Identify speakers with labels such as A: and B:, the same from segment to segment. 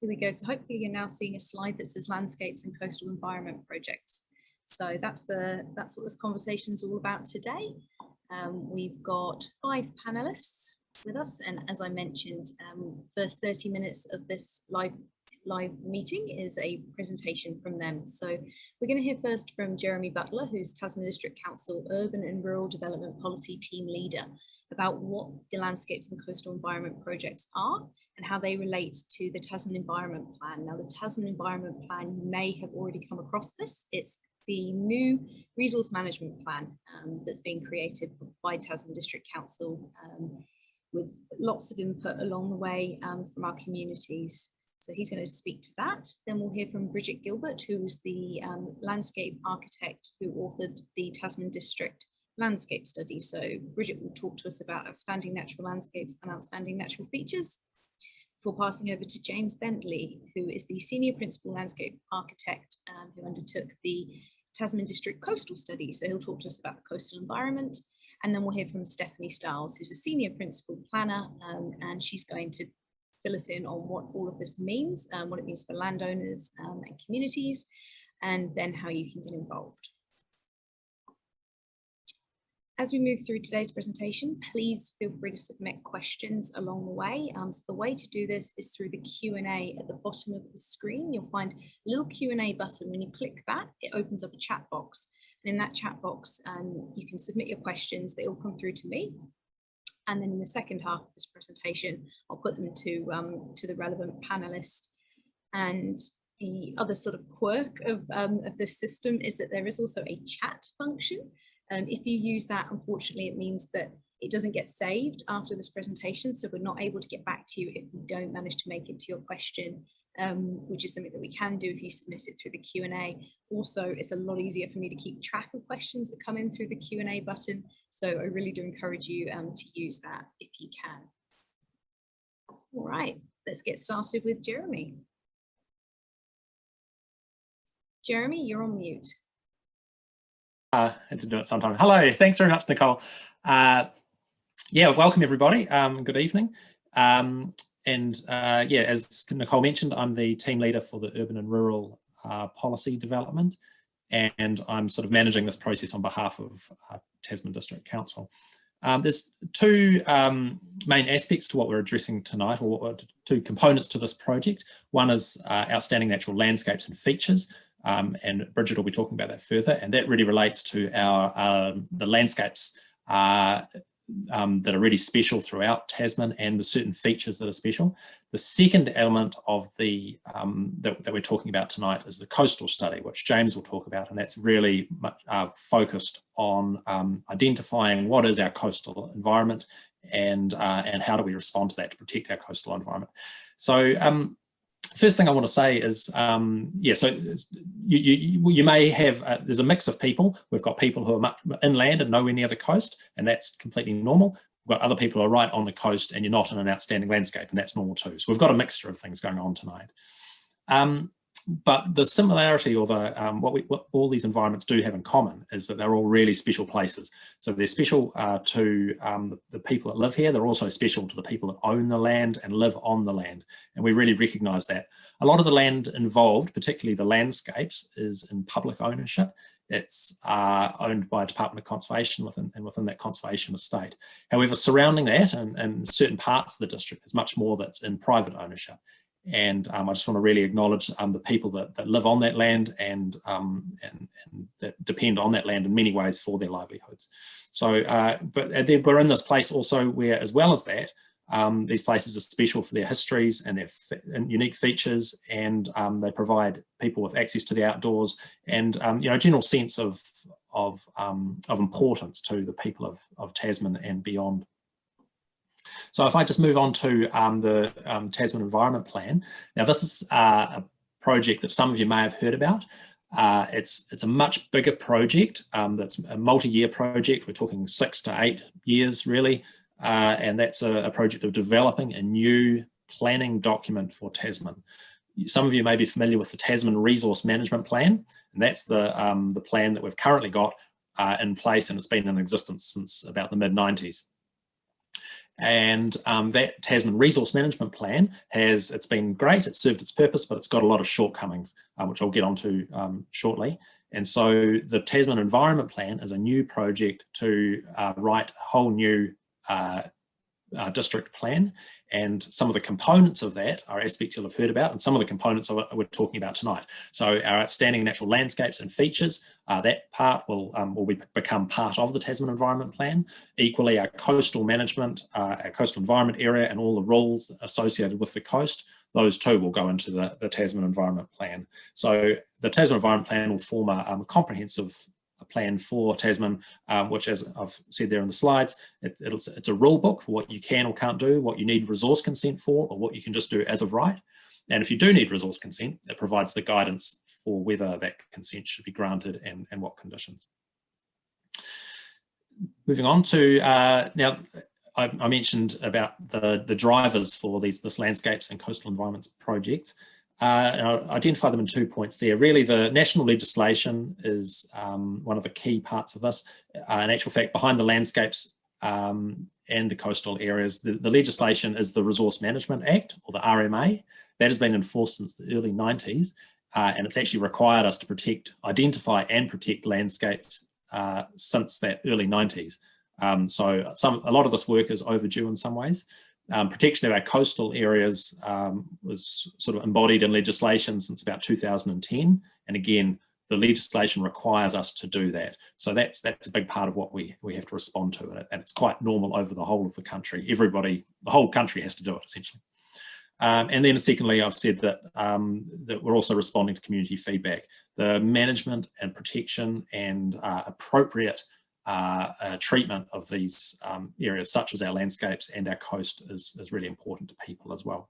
A: Here we go. So hopefully you're now seeing a slide that says landscapes and coastal environment projects. So that's the that's what this conversation is all about today. Um, we've got five panelists with us, and as I mentioned, um, first 30 minutes of this live live meeting is a presentation from them. So we're going to hear first from Jeremy Butler, who's Tasman District Council Urban and Rural Development Policy Team Leader, about what the landscapes and coastal environment projects are and how they relate to the Tasman Environment Plan. Now, the Tasman Environment Plan, you may have already come across this. It's the new resource management plan um, that's being created by Tasman District Council um, with lots of input along the way um, from our communities. So he's going to speak to that. Then we'll hear from Bridget Gilbert, who is the um, landscape architect who authored the Tasman District landscape study. So Bridget will talk to us about outstanding natural landscapes and outstanding natural features before passing over to James Bentley, who is the senior principal landscape architect um, who undertook the Tasman District Coastal Study. So he'll talk to us about the coastal environment. And then we'll hear from Stephanie Stiles, who's a senior principal planner, um, and she's going to fill us in on what all of this means, um, what it means for landowners um, and communities, and then how you can get involved. As we move through today's presentation, please feel free to submit questions along the way. Um, so the way to do this is through the Q&A at the bottom of the screen. You'll find a little Q&A button. When you click that, it opens up a chat box. And in that chat box, um, you can submit your questions. They all come through to me. And then in the second half of this presentation, I'll put them to, um, to the relevant panelist. And the other sort of quirk of, um, of this system is that there is also a chat function. Um, if you use that, unfortunately, it means that it doesn't get saved after this presentation. So we're not able to get back to you if we don't manage to make it to your question, um, which is something that we can do if you submit it through the Q&A. Also, it's a lot easier for me to keep track of questions that come in through the Q&A button. So I really do encourage you um, to use that if you can. All right, let's get started with Jeremy. Jeremy, you're on mute.
B: Uh, I had to do it sometime. Hello, thanks very much, Nicole. Uh, yeah, welcome everybody. Um, good evening. Um, and uh, yeah, as Nicole mentioned, I'm the team leader for the urban and rural uh, policy development, and I'm sort of managing this process on behalf of uh, Tasman District Council. Um, there's two um, main aspects to what we're addressing tonight, or two components to this project. One is uh, outstanding natural landscapes and features, um, and Bridget will be talking about that further. And that really relates to our um, the landscapes uh, um, that are really special throughout Tasman and the certain features that are special. The second element of the um, that, that, we're talking about tonight is the coastal study, which James will talk about, and that's really much, uh, focused on um, identifying what is our coastal environment and uh, and how do we respond to that to protect our coastal environment. So um, first thing I want to say is, um, yeah, so you, you, you may have, uh, there's a mix of people. We've got people who are much inland and nowhere near the coast, and that's completely normal. We've got other people who are right on the coast and you're not in an outstanding landscape, and that's normal too. So we've got a mixture of things going on tonight. Um, but the similarity or the um, what, we, what all these environments do have in common is that they're all really special places. So they're special uh, to um, the, the, people that live here. They're also special to the people that own the land and live on the land. And we really recognize that. A lot of the land involved, particularly the landscapes, is in public ownership. It's uh, owned by a Department of Conservation within, and within that conservation estate. However, surrounding that and, and certain parts of the district, there's much more that's in private ownership. And um, I just want to really acknowledge um, the people that, that, live on that land and, um, and, and, that depend on that land in many ways for their livelihoods. So, uh, but we're in this place also where, as well as that, um, these places are special for their histories and their and unique features, and um, they provide people with access to the outdoors and um, you know a general sense of of of importance to the people of, of Tasman and beyond. So if I just move on to um, the um, Tasman Environment Plan. Now this is uh, a project that some of you may have heard about. Uh, it's, it's a much bigger project um, that's a multi-year project. We're talking six to eight years really. Uh, and that's a, a project of developing a new planning document for Tasman. Some of you may be familiar with the Tasman Resource Management Plan, and that's the, um, the plan that we've currently got uh, in place and it's been in existence since about the mid 90s. And um, that Tasman Resource Management Plan has, it's been great, it's served its purpose, but it's got a lot of shortcomings, uh, which I'll get onto um, shortly. And so the Tasman Environment Plan is a new project to uh, write a whole new uh, uh, district plan and some of the components of that are aspects you'll have heard about and some of the components of we're talking about tonight. So our outstanding natural landscapes and features, uh, that part will, um, will be, become part of the Tasman Environment Plan. Equally, our coastal management, uh, our coastal environment area and all the rules associated with the coast, those two will go into the, the Tasman Environment Plan. So the Tasman Environment Plan will form a um, comprehensive plan for Tasman, um, which as I've said there in the slides, it, it's, it's a rule book for what you can or can't do, what you need resource consent for, or what you can just do as of right. And if you do need resource consent, it provides the guidance for whether that consent should be granted and, and what conditions. Moving on to, uh, now I, I, mentioned about the, the drivers for these this landscapes and coastal environments project. Uh, identify them in two points there. Really, the national legislation is um, one of the key parts of this. Uh, in actual fact, behind the landscapes um, and the coastal areas, the, the, legislation is the Resource Management Act, or the RMA. That has been enforced since the early 90s, uh, and it's actually required us to protect, identify and protect landscapes uh, since that early 90s. Um, so some, a lot of this work is overdue in some ways. Um, protection of our coastal areas um, was sort of embodied in legislation since about 2010. And again, the legislation requires us to do that. So that's that's a big part of what we, we have to respond to. And it's quite normal over the whole of the country. Everybody, the whole country has to do it essentially. Um, and then secondly, I've said that, um, that we're also responding to community feedback. The management and protection and uh, appropriate treatment of these um, areas such as our landscapes and our coast is, is really important to people as well.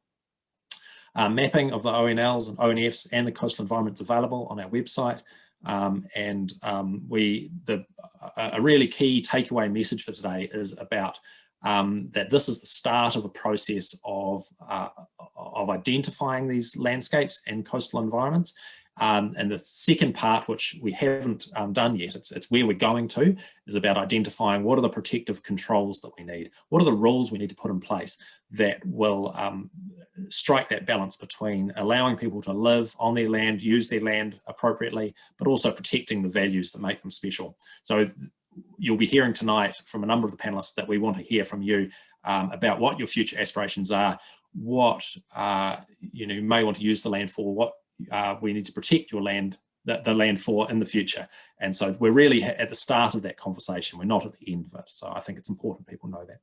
B: Uh, mapping of the ONLs and ONFs and the coastal environments available on our website. Um, and um, we, the, a really key takeaway message for today is about um, that this is the start of a process of, uh, of identifying these landscapes and coastal environments um, and the second part, which we haven't um, done yet, it's, it's where we're going to, is about identifying what are the protective controls that we need? What are the rules we need to put in place that will um, strike that balance between allowing people to live on their land, use their land appropriately, but also protecting the values that make them special. So you'll be hearing tonight from a number of the panelists that we want to hear from you um, about what your future aspirations are, what uh, you know you may want to use the land for, what uh, we need to protect your land, the, the, land for in the future. And so we're really at the start of that conversation. We're not at the end of it. So I think it's important people know that.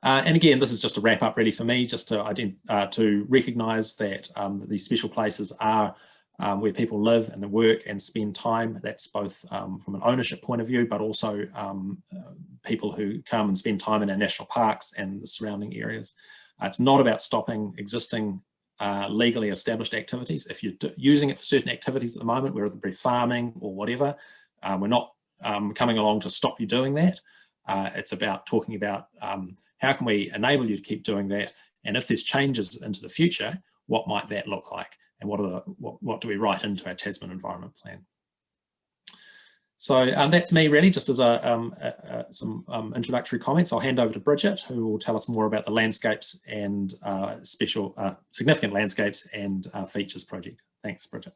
B: Uh, and again, this is just a wrap up really for me, just to, uh, to recognise that, um, that, these special places are um, where people live and work and spend time. That's both um, from an ownership point of view, but also um, uh, people who come and spend time in our national parks and the surrounding areas. Uh, it's not about stopping existing uh, legally established activities. If you're using it for certain activities at the moment, whether it be farming or whatever, uh, we're not um, coming along to stop you doing that. Uh, it's about talking about um, how can we enable you to keep doing that, and if there's changes into the future, what might that look like, and what are the, what, what do we write into our Tasman Environment Plan? So um, that's me really, just as a, um, a, a some um, introductory comments. I'll hand over to Bridget, who will tell us more about the landscapes and uh, special, uh, significant landscapes and uh, features project. Thanks, Bridget.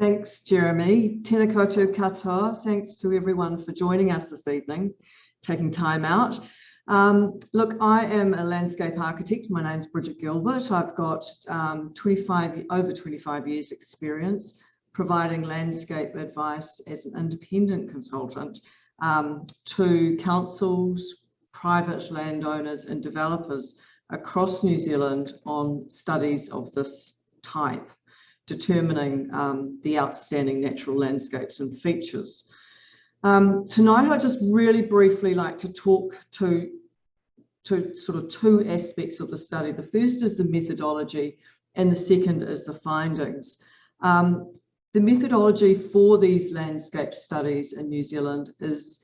C: Thanks, Jeremy. Tēnā koutou katoa. Thanks to everyone for joining us this evening, taking time out. Um, look, I am a landscape architect. My name's Bridget Gilbert. I've got um, 25, over 25 years experience providing landscape advice as an independent consultant um, to councils, private landowners and developers across New Zealand on studies of this type, determining um, the outstanding natural landscapes and features. Um, tonight, I just really briefly like to talk to, to sort of two aspects of the study. The first is the methodology and the second is the findings. Um, the methodology for these landscape studies in New Zealand is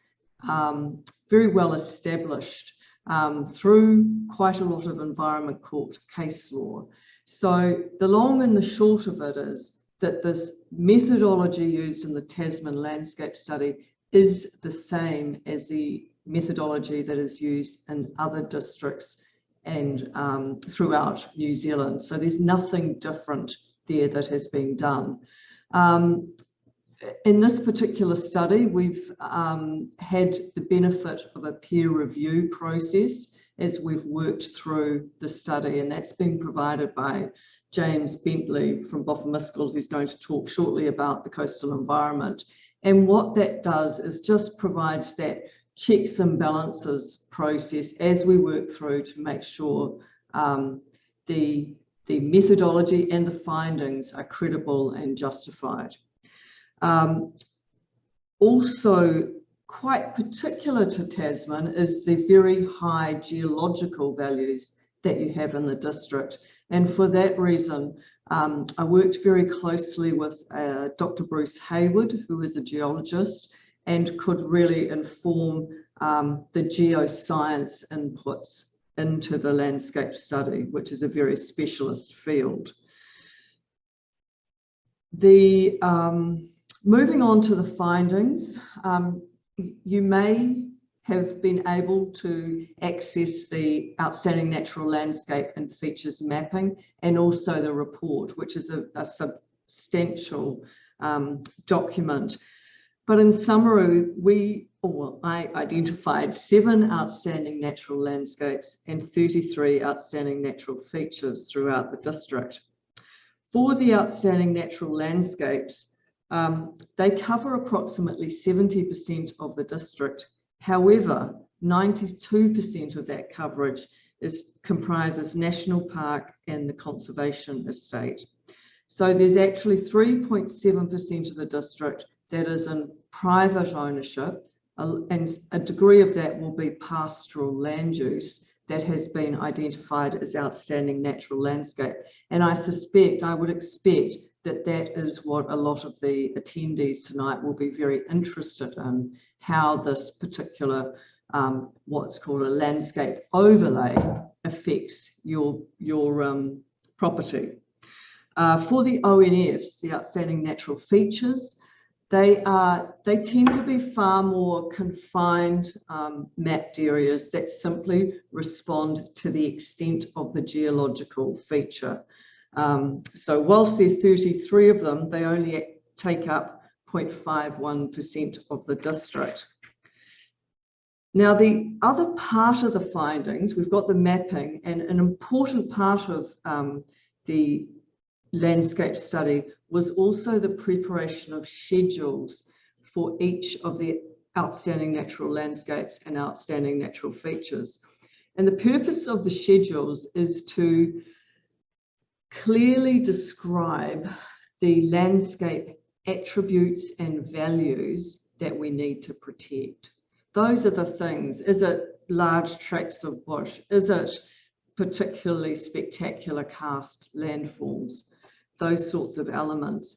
C: um, very well established um, through quite a lot of environment court case law. So the long and the short of it is that this methodology used in the Tasman landscape study is the same as the methodology that is used in other districts and um, throughout New Zealand. So there's nothing different there that has been done. Um, in this particular study, we've um, had the benefit of a peer review process as we've worked through the study, and that's been provided by James Bentley from Boffa Miskell, who's going to talk shortly about the coastal environment. And what that does is just provides that checks and balances process as we work through to make sure um, the, the methodology and the findings are credible and justified. Um, also, quite particular to Tasman is the very high geological values that you have in the district. And for that reason, um, I worked very closely with uh, Dr. Bruce Hayward, who is a geologist, and could really inform um, the geoscience inputs into the landscape study, which is a very specialist field. The um, moving on to the findings, um, you may have been able to access the outstanding natural landscape and features mapping and also the report, which is a, a substantial um, document. But in summary, we, or I identified seven outstanding natural landscapes and 33 outstanding natural features throughout the district. For the outstanding natural landscapes, um, they cover approximately 70% of the district However, 92% of that coverage is comprises national park and the conservation estate. So there's actually 3.7% of the district that is in private ownership and a degree of that will be pastoral land use that has been identified as outstanding natural landscape. And I suspect, I would expect that that is what a lot of the attendees tonight will be very interested in, how this particular, um, what's called a landscape overlay affects your, your um, property. Uh, for the ONFs, the outstanding natural features, they are they tend to be far more confined um, mapped areas that simply respond to the extent of the geological feature. Um, so whilst there's 33 of them, they only take up 0.51% of the district. Now, the other part of the findings, we've got the mapping and an important part of um, the landscape study was also the preparation of schedules for each of the outstanding natural landscapes and outstanding natural features. And the purpose of the schedules is to clearly describe the landscape attributes and values that we need to protect. Those are the things. Is it large tracts of bush? Is it particularly spectacular karst landforms? Those sorts of elements.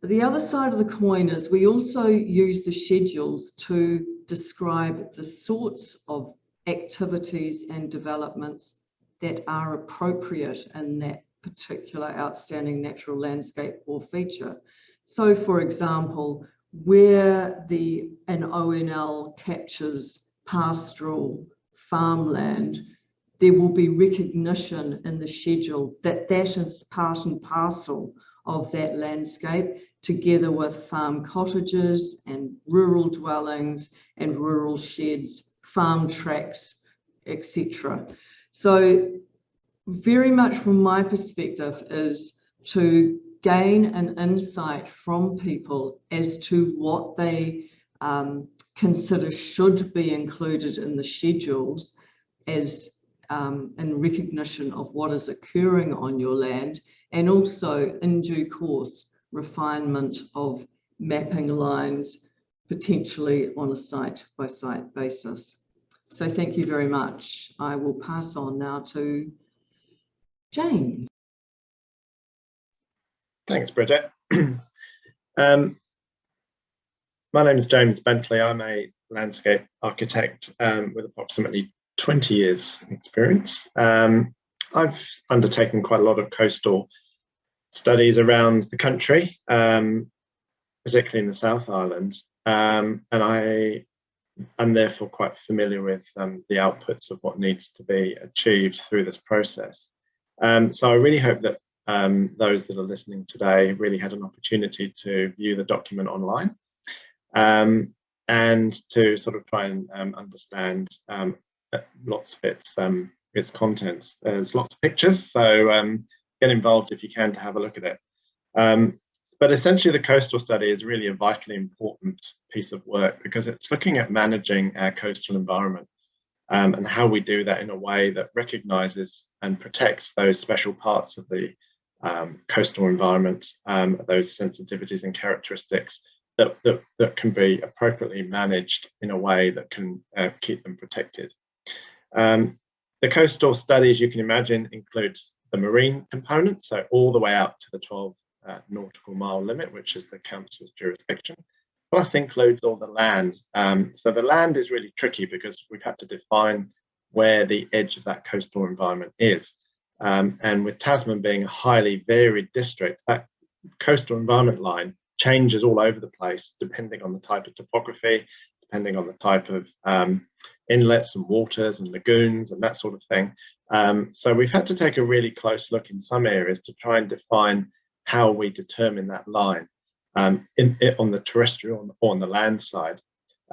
C: But the other side of the coin is we also use the schedules to describe the sorts of activities and developments that are appropriate in that particular outstanding natural landscape or feature. So for example, where the an ONL captures pastoral farmland, there will be recognition in the schedule that that is part and parcel of that landscape together with farm cottages and rural dwellings and rural sheds, farm tracks, etc. So very much from my perspective is to gain an insight from people as to what they um, consider should be included in the schedules as um, in recognition of what is occurring on your land and also in due course refinement of mapping lines potentially on a site by site basis. So thank you very much. I will pass on now to James.
D: Thanks, Bridget. um, my name is James Bentley. I'm a landscape architect um, with approximately 20 years experience. Um, I've undertaken quite a lot of coastal studies around the country, um, particularly in the South Island. Um, and I I'm therefore quite familiar with um, the outputs of what needs to be achieved through this process. Um, so I really hope that um, those that are listening today really had an opportunity to view the document online and to sort of try and um, understand um, lots of its, its contents. There's lots of pictures, so get involved if you can to have a look at it. But essentially, the coastal study is really a vitally important piece of work because it's looking at managing our coastal environment um, and how we do that in a way that recognizes and protects those special parts of the um, coastal environment, um, those sensitivities and characteristics that, that, that, can be appropriately managed in a way that can uh, keep them protected. Um, the coastal study, as you can imagine, includes the marine component, so all the way out to the 12 uh, nautical mile limit, which is the council's jurisdiction, plus includes all the land. Um, so the land is really tricky because we've had to define where the edge of that coastal environment is. Um, and with Tasman being a highly varied district, that coastal environment line changes all over the place depending on the type of topography, depending on the type of um, inlets and waters and lagoons and that sort of thing. Um, so we've had to take a really close look in some areas to try and define how we determine that line um, in, in, on the terrestrial or on the land side.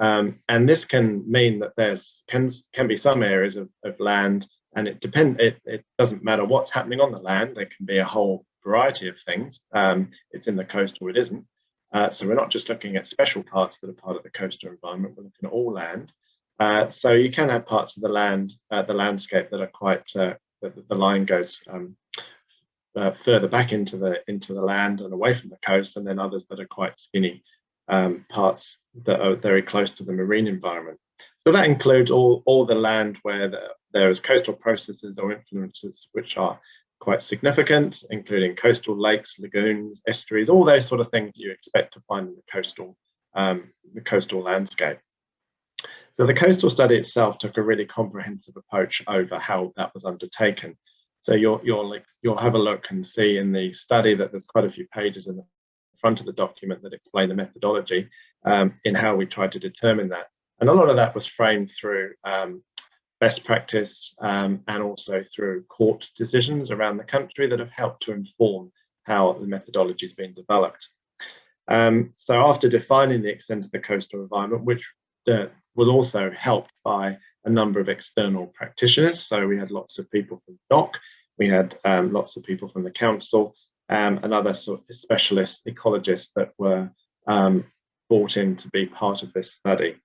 D: Um, and this can mean that there's can, can be some areas of, of land and it depends, it, it doesn't matter what's happening on the land, there can be a whole variety of things. Um, it's in the coast or it isn't. Uh, so we're not just looking at special parts that are part of the coastal environment, we're looking at all land. Uh, so you can have parts of the land, uh, the landscape that are quite, uh, the, the line goes um, uh, further back into the into the land and away from the coast, and then others that are quite skinny um, parts that are very close to the marine environment. So that includes all, all the land where the, there is coastal processes or influences which are quite significant, including coastal lakes, lagoons, estuaries, all those sort of things you expect to find in the coastal um, the coastal landscape. So the coastal study itself took a really comprehensive approach over how that was undertaken. So you'll, you'll, you'll have a look and see in the study that there's quite a few pages in the front of the document that explain the methodology um, in how we tried to determine that. And a lot of that was framed through um, best practice um, and also through court decisions around the country that have helped to inform how the methodology has been developed. Um, so after defining the extent of the coastal environment, which uh, was also helped by a number of external practitioners. So we had lots of people from DOC, we had um, lots of people from the council um, and other sort of specialist ecologists that were um, brought in to be part of this study.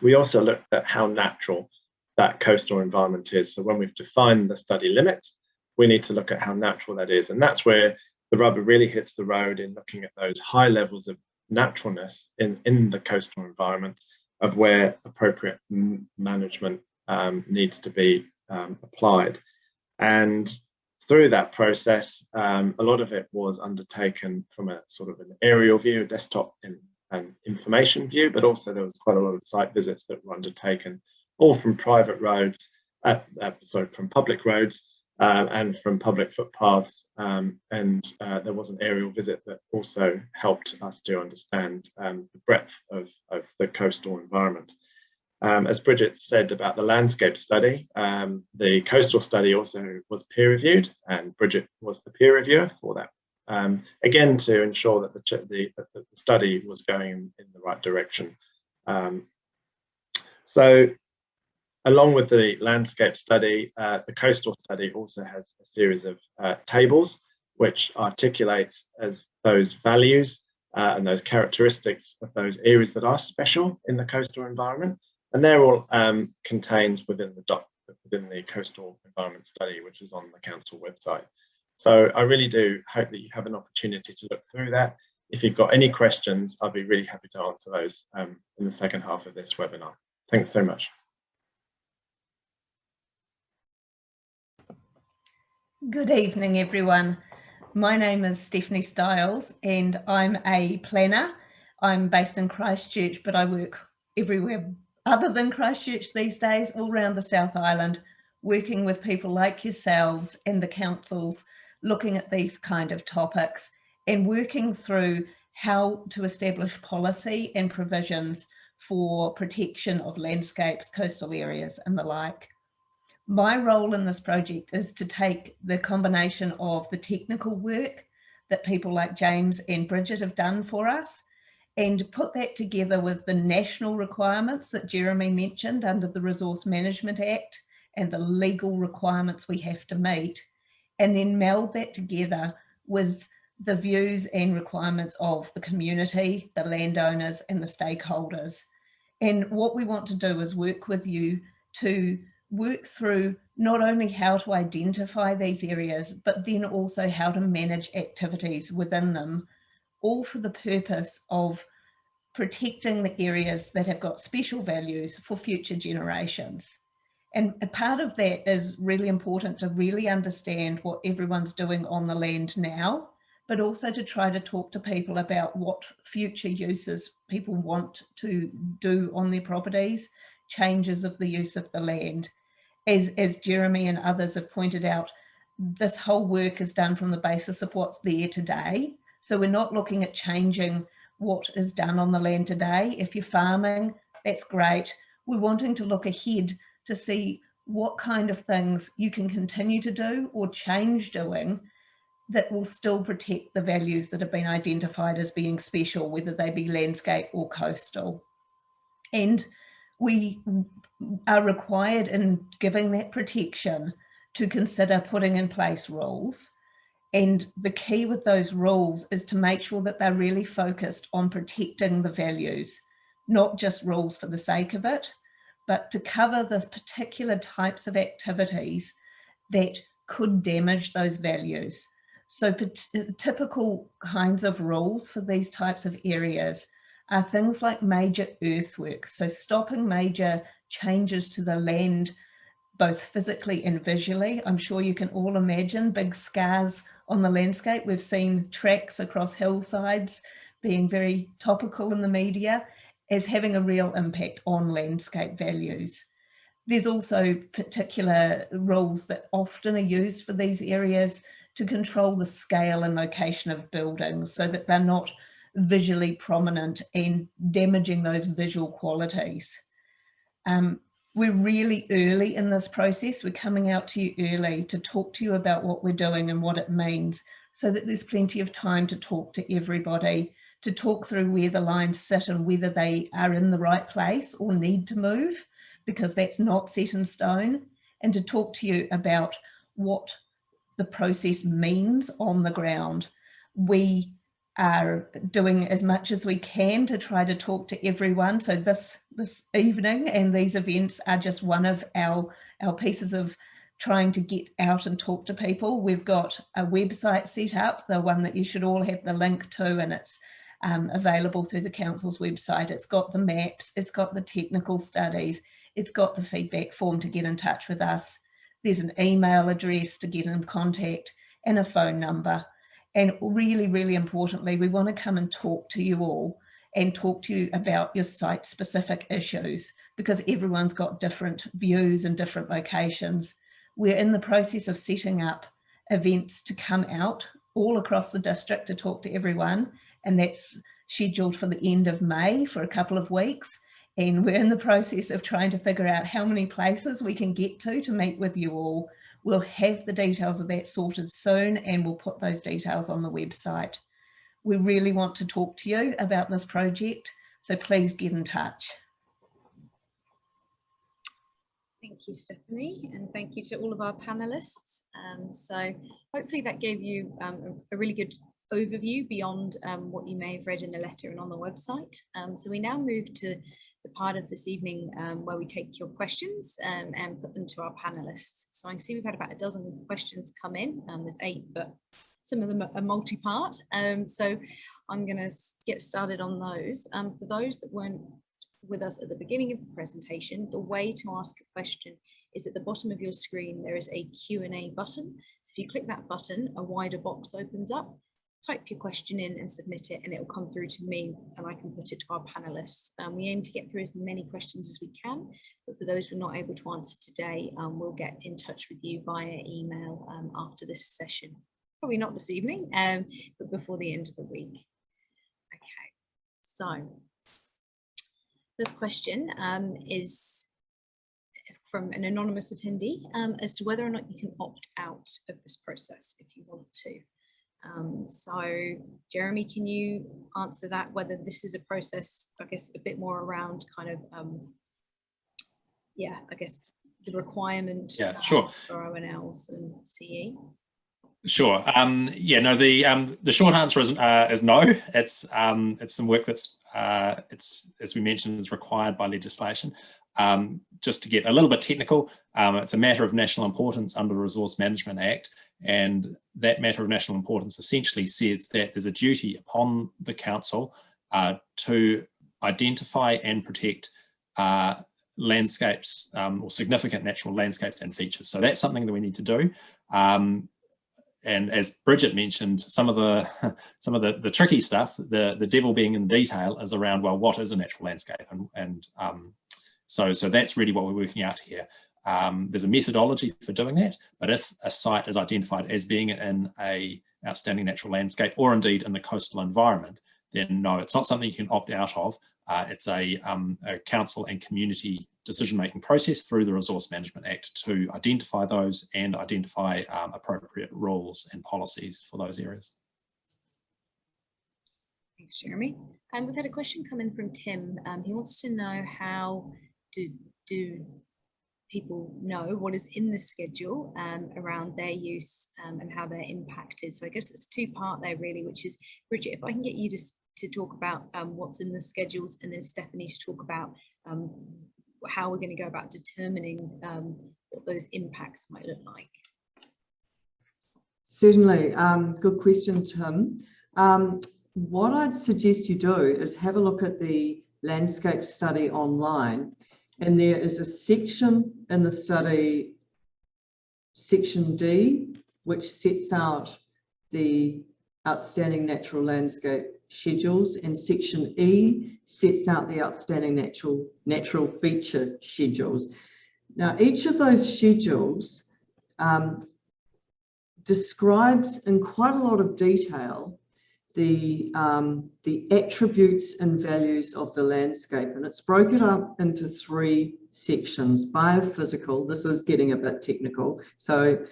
D: We also looked at how natural that coastal environment is. So when we've defined the study limits, we need to look at how natural that is. And that's where the rubber really hits the road in looking at those high levels of naturalness in, in the coastal environment of where appropriate management um, needs to be um, applied. And through that process, um, a lot of it was undertaken from a sort of an aerial view, desktop and, and information view, but also there was quite a lot of site visits that were undertaken, all from private roads, uh, uh, sorry, from public roads uh, and from public footpaths. Um, and uh, there was an aerial visit that also helped us to understand um, the breadth of, of the coastal environment. Um, as Bridget said about the landscape study, um, the coastal study also was peer reviewed and Bridget was the peer reviewer for that. Um, again, to ensure that the, the, the, study was going in, in the right direction. Um, so along with the landscape study, uh, the coastal study also has a series of uh, tables which articulates as those values uh, and those characteristics of those areas that are special in the coastal environment and they're all um, contained within the doc, within the coastal environment study, which is on the council website. So I really do hope that you have an opportunity to look through that. If you've got any questions, I'll be really happy to answer those um, in the second half of this webinar. Thanks so much.
E: Good evening, everyone. My name is Stephanie Stiles and I'm a planner. I'm based in Christchurch, but I work everywhere other than Christchurch these days, all around the South Island, working with people like yourselves and the councils, looking at these kind of topics and working through how to establish policy and provisions for protection of landscapes, coastal areas and the like. My role in this project is to take the combination of the technical work that people like James and Bridget have done for us and put that together with the national requirements that Jeremy mentioned under the Resource Management Act and the legal requirements we have to meet, and then meld that together with the views and requirements of the community, the landowners and the stakeholders. And what we want to do is work with you to work through not only how to identify these areas, but then also how to manage activities within them, all for the purpose of protecting the areas that have got special values for future generations. And a part of that is really important to really understand what everyone's doing on the land now, but also to try to talk to people about what future uses people want to do on their properties, changes of the use of the land. As, as Jeremy and others have pointed out, this whole work is done from the basis of what's there today. So we're not looking at changing what is done on the land today. If you're farming, that's great. We're wanting to look ahead to see what kind of things you can continue to do or change doing that will still protect the values that have been identified as being special, whether they be landscape or coastal. And we are required in giving that protection to consider putting in place rules. And the key with those rules is to make sure that they're really focused on protecting the values, not just rules for the sake of it, but to cover the particular types of activities that could damage those values. So typical kinds of rules for these types of areas are things like major earthworks. So stopping major changes to the land, both physically and visually. I'm sure you can all imagine big scars on the landscape. We've seen tracks across hillsides being very topical in the media as having a real impact on landscape values. There's also particular rules that often are used for these areas to control the scale and location of buildings so that they're not visually prominent and damaging those visual qualities. Um, we're really early in this process. We're coming out to you early to talk to you about what we're doing and what it means so that there's plenty of time to talk to everybody, to talk through where the lines sit and whether they are in the right place or need to move because that's not set in stone and to talk to you about what the process means on the ground. We are doing as much as we can to try to talk to everyone. So this, this evening and these events are just one of our, our pieces of trying to get out and talk to people. We've got a website set up, the one that you should all have the link to and it's um, available through the council's website. It's got the maps, it's got the technical studies, it's got the feedback form to get in touch with us. There's an email address to get in contact and a phone number. And really, really importantly, we want to come and talk to you all and talk to you about your site specific issues because everyone's got different views and different locations. We're in the process of setting up events to come out all across the district to talk to everyone and that's scheduled for the end of May for a couple of weeks and we're in the process of trying to figure out how many places we can get to to meet with you all. We'll have the details of that sorted soon and we'll put those details on the website. We really want to talk to you about this project, so please get in touch.
A: Thank you, Stephanie, and thank you to all of our panelists. Um, so hopefully that gave you um, a, a, really good overview beyond um, what you may have read in the letter and on the website. Um, so we now move to the part of this evening um, where we take your questions um, and put them to our panelists. So I can see we've had about a dozen questions come in. Um, there's eight, but some of them are multi-part. Um, so I'm going to get started on those. Um, for those that weren't with us at the beginning of the presentation, the way to ask a question is at the bottom of your screen, there is a Q&A button. So if you click that button, a wider box opens up type your question in and submit it and it will come through to me and I can put it to our panelists. Um, we aim to get through as many questions as we can, but for those we're not able to answer today, um, we'll get in touch with you via email um, after this session. Probably not this evening, um, but before the end of the week. Okay, so First question um, is from an anonymous attendee um, as to whether or not you can opt out of this process if you want to. Um, so Jeremy, can you answer that, whether this is a process, I guess, a bit more around kind of, um, yeah, I guess the requirement
B: Yeah, sure.
A: for ONLs and? CE?
B: Sure. Um, yeah, no, the um, the short answer is uh, is no. It's um, it's some work that's uh, it's as we mentioned is required by legislation. Um, just to get a little bit technical, um, it's a matter of national importance under the Resource Management Act, and that matter of national importance essentially says that there's a duty upon the council uh, to identify and protect uh, landscapes um, or significant natural landscapes and features. So that's something that we need to do. Um, and as Bridget mentioned, some of the some of the, the tricky stuff, the the devil being in detail, is around well, what is a natural landscape, and and um, so so that's really what we're working out here. Um, there's a methodology for doing that, but if a site is identified as being in a outstanding natural landscape, or indeed in the coastal environment, then no, it's not something you can opt out of. Uh, it's a, um, a council and community decision-making process through the Resource Management Act to identify those and identify um, appropriate rules and policies for those areas.
A: Thanks, Jeremy. And we've had a question come in from Tim. Um, he wants to know how do, do people know what is in the schedule um, around their use um, and how they're impacted. So I guess it's two part there really, which is, Bridget, if I can get you to, to talk about um, what's in the schedules and then Stephanie to talk about um, how we're going to go about determining um, what those impacts might look like.
C: Certainly, um, good question, Tim. What I'd suggest you do is have a look at the landscape study online. And there is a section in the study, section D, which sets out the outstanding natural landscape schedules and section E sets out the outstanding natural natural feature schedules. Now, each of those schedules um, describes in quite a lot of detail the, um, the attributes and values of the landscape. And it's broken up into three sections. Biophysical, this is getting a bit technical. So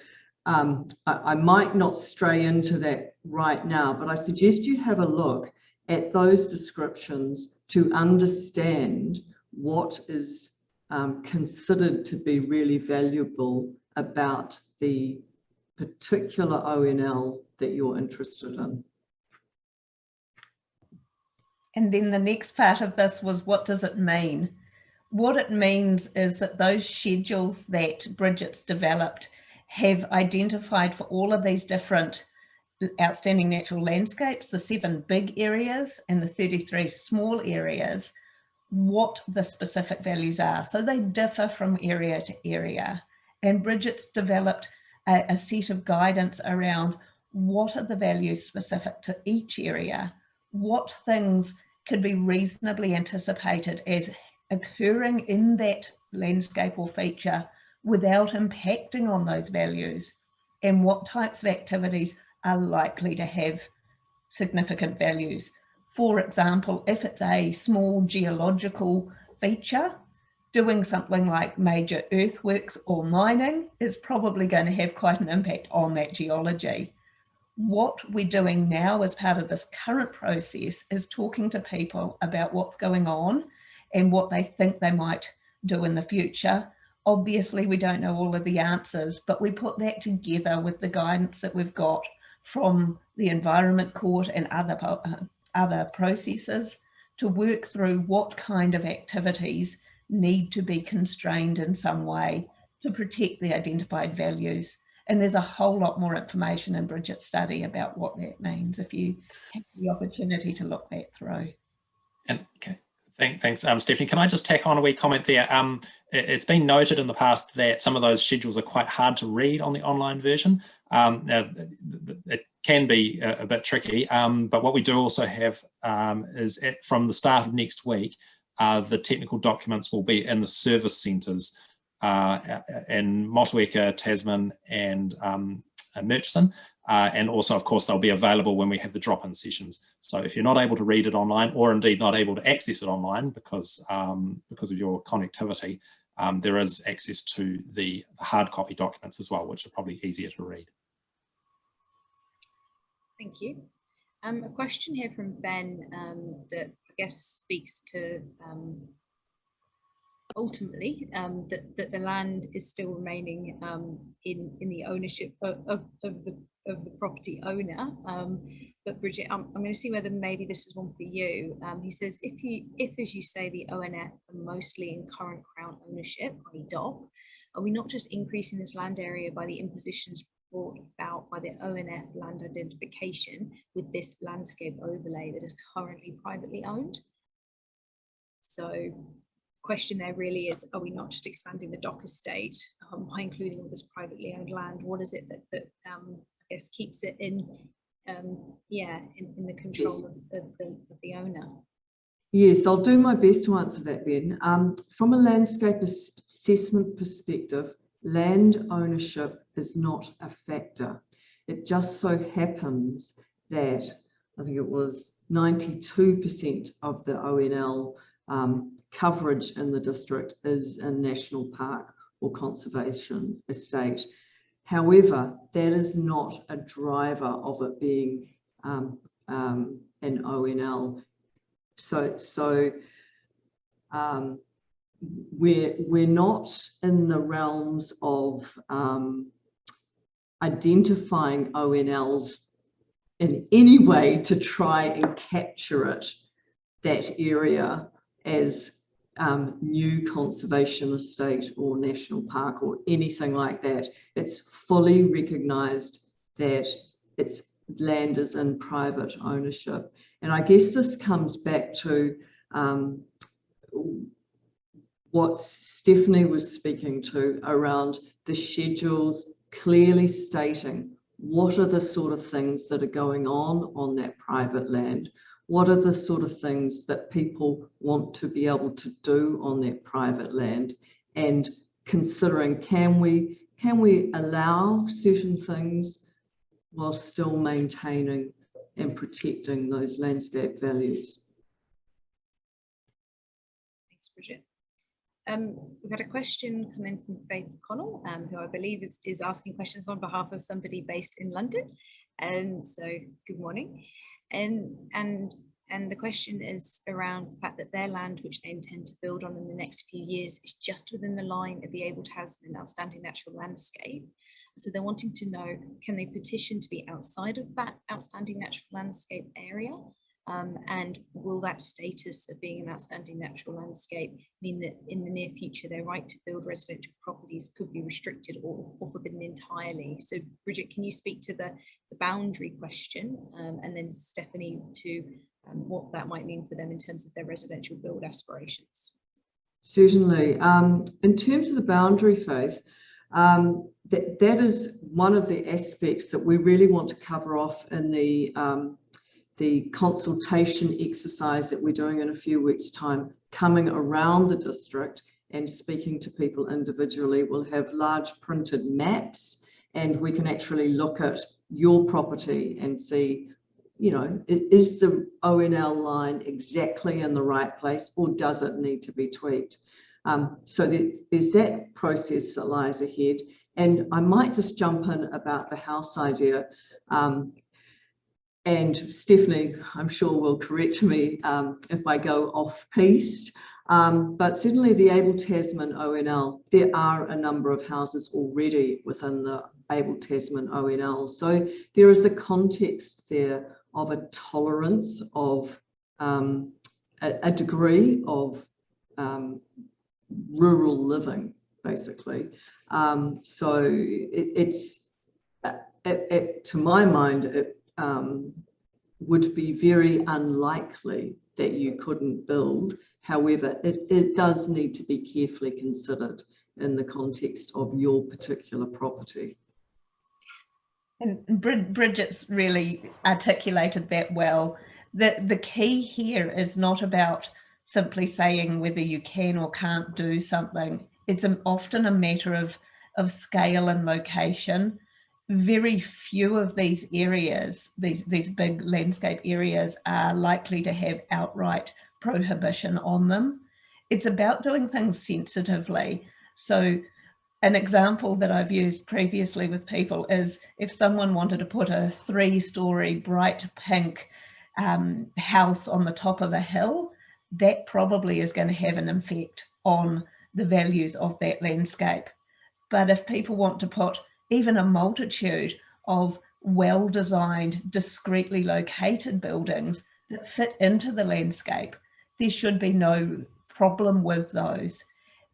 C: um, I, I might not stray into that right now, but I suggest you have a look at those descriptions to understand what is um, considered to be really valuable about the particular ONL that you're interested in.
E: And then the next part of this was what does it mean? What it means is that those schedules that Bridget's developed have identified for all of these different outstanding natural landscapes, the seven big areas and the 33 small areas, what the specific values are. So they differ from area to area. And Bridget's developed a, a set of guidance around what are the values specific to each area, what things could be reasonably anticipated as occurring in that landscape or feature without impacting on those values and what types of activities are likely to have significant values. For example, if it's a small geological feature, doing something like major earthworks or mining is probably going to have quite an impact on that geology. What we're doing now as part of this current process is talking to people about what's going on and what they think they might do in the future. Obviously, we don't know all of the answers, but we put that together with the guidance that we've got from the Environment Court and other, uh, other processes to work through what kind of activities need to be constrained in some way to protect the identified values. And there's a whole lot more information in Bridget's study about what that means if you have the opportunity to look that through.
B: And okay, thank, thanks, um, Stephanie. Can I just tack on a wee comment there? Um, it, has been noted in the past that some of those schedules are quite hard to read on the online version. Um, now, it can be a, a bit tricky, um, but what we do also have um, is at, from the start of next week, uh, the technical documents will be in the service centres in Motueka, Tasman and um, Murchison. Uh, and also, of course, they'll be available when we have the drop-in sessions. So if you're not able to read it online or indeed not able to access it online because, um, because of your connectivity, um, there is access to the hard copy documents as well, which are probably easier to read.
A: Thank you. Um, a question here from Ben um, that I guess speaks to um, ultimately um, that, that the land is still remaining um, in, in the ownership of, of, of, the, of the property owner. Um, but Bridget, I'm, I'm going to see whether maybe this is one for you. Um, he says, if you, if as you say, the ONF are mostly in current Crown ownership, i.e. DOC, are we not just increasing this land area by the impositions brought about by the ONF land identification with this landscape overlay that is currently privately owned? So question there really is, are we not just expanding the DOC estate um, by including all this privately owned land? What is it that, that um, I guess keeps it in, um, yeah, in, in the control of, of, the, of the owner?
C: Yes, I'll do my best to answer that, Ben. Um, from a landscape assessment perspective, land ownership is not a factor. It just so happens that I think it was 92% of the ONL um, coverage in the district is a national park or conservation estate. However, that is not a driver of it being um, um, an ONL. So, so um, we're, we're not in the realms of um, identifying ONLs in any way to try and capture it, that area as um, new conservation estate or national park or anything like that. It's fully recognised that its land is in private ownership. And I guess this comes back to um, what Stephanie was speaking to around the schedules clearly stating what are the sort of things that are going on on that private land what are the sort of things that people want to be able to do on their private land and considering can we can we allow certain things while still maintaining and protecting those landscape values.
A: Thanks, Bridget. Um, we've had a question come in from Faith Connell, um, who I believe is, is asking questions on behalf of somebody based in London. And um, so good morning. And, and, and the question is around the fact that their land, which they intend to build on in the next few years, is just within the line of the Abel Tasman Outstanding Natural Landscape. So they're wanting to know, can they petition to be outside of that outstanding natural landscape area? Um, and will that status of being an outstanding natural landscape mean that in the near future their right to build residential properties could be restricted or, or forbidden entirely? So Bridget, can you speak to the, the boundary question um, and then Stephanie to um, what that might mean for them in terms of their residential build aspirations?
C: Certainly. Um, in terms of the boundary Faith, um, that, that is one of the aspects that we really want to cover off in the um, the consultation exercise that we're doing in a few weeks time coming around the district and speaking to people individually we'll have large printed maps and we can actually look at your property and see you know is the ONL line exactly in the right place or does it need to be tweaked? Um, so there's that process that lies ahead. And i might just jump in about the house idea. Um, and Stephanie, I'm sure will correct me um, if I go off piste, um, but certainly the Abel Tasman ONL, there are a number of houses already within the Abel Tasman ONL. So there is a context there of a tolerance of um, a, a, degree of um, rural living, basically. Um, so it, it's, it, it, to my mind, it, um, would be very unlikely that you couldn't build. However, it, it does need to be carefully considered in the context of your particular property.
E: And Bridget's really articulated that well. The, the key here is not about simply saying whether you can or can't do something. It's an, often a matter of, of scale and location very few of these areas, these, these big landscape areas are likely to have outright prohibition on them. It's about doing things sensitively. So an example that I've used previously with people is if someone wanted to put a three story bright pink um, house on the top of a hill, that probably is going to have an effect on the values of that landscape. But if people want to put even a multitude of well-designed, discreetly located buildings that fit into the landscape, there should be no problem with those.